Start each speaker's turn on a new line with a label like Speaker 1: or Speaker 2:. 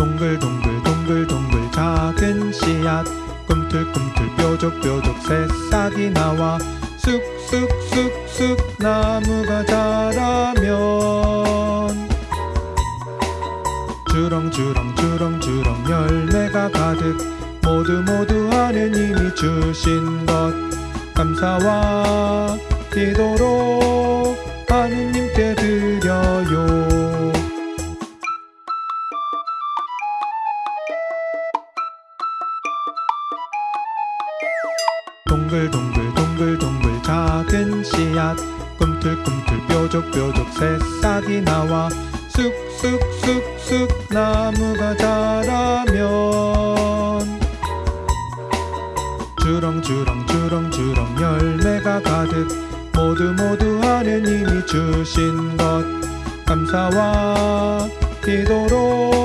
Speaker 1: 동글동글 동글동글 작은 씨앗. 꿈틀꿈틀 뾰족뾰족 새싹이 나와 쑥쑥쑥쑥 나무가 자라면. 주렁주렁 주렁주렁 열매가 가득 모두 모두 하느님이 주신 것. 감사와 기도로 하느님께 드려 동글동글 동글동글 작은 씨앗. 꿈틀꿈틀 뾰족뾰족 새싹이 나와. 쑥쑥쑥쑥 나무가 자라면. 주렁주렁 주렁주렁 열매가 가득. 모두 모두 하느님이 주신 것. 감사와 기도로